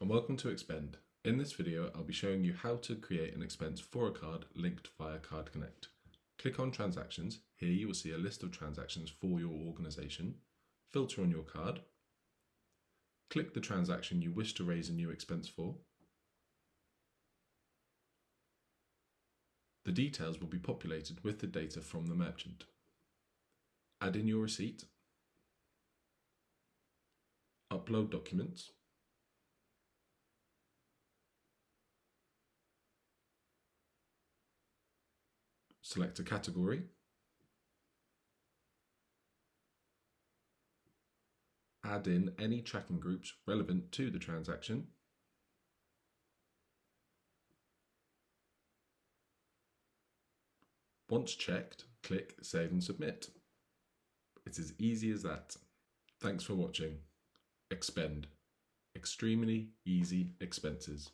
And welcome to Expend. In this video, I'll be showing you how to create an expense for a card linked via Card Connect. Click on Transactions. Here you will see a list of transactions for your organisation. Filter on your card. Click the transaction you wish to raise a new expense for. The details will be populated with the data from the merchant. Add in your receipt. Upload documents. Select a category. Add in any tracking groups relevant to the transaction. Once checked, click Save and Submit. It's as easy as that. Thanks for watching. Expend. Extremely easy expenses.